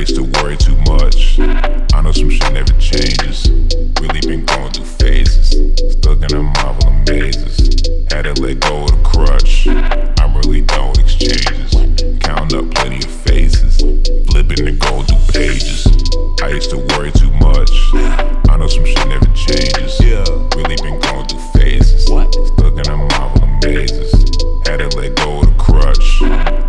used to worry too much. I know some shit never changes. Really been going through phases. Stuck in a marvel of mazes. Had to let go of the crutch. I'm really done with exchanges. Counting up plenty of faces. Flipping and going through pages. I used to worry too much. I know some shit never changes. Yeah. Really been going through phases. What? Stuck in a marvel of mazes. Had to let go of the crutch.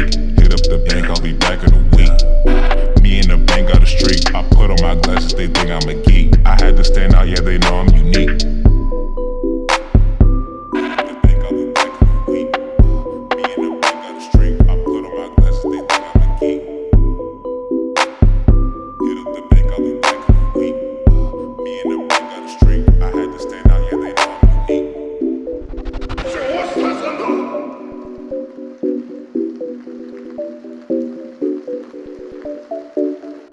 Leak. Hit up the bank, I'll be back in a week. Me and the bank got a streak. I put on my glasses, they think I'm a geek. I had to stand out, yeah, they know I'm unique.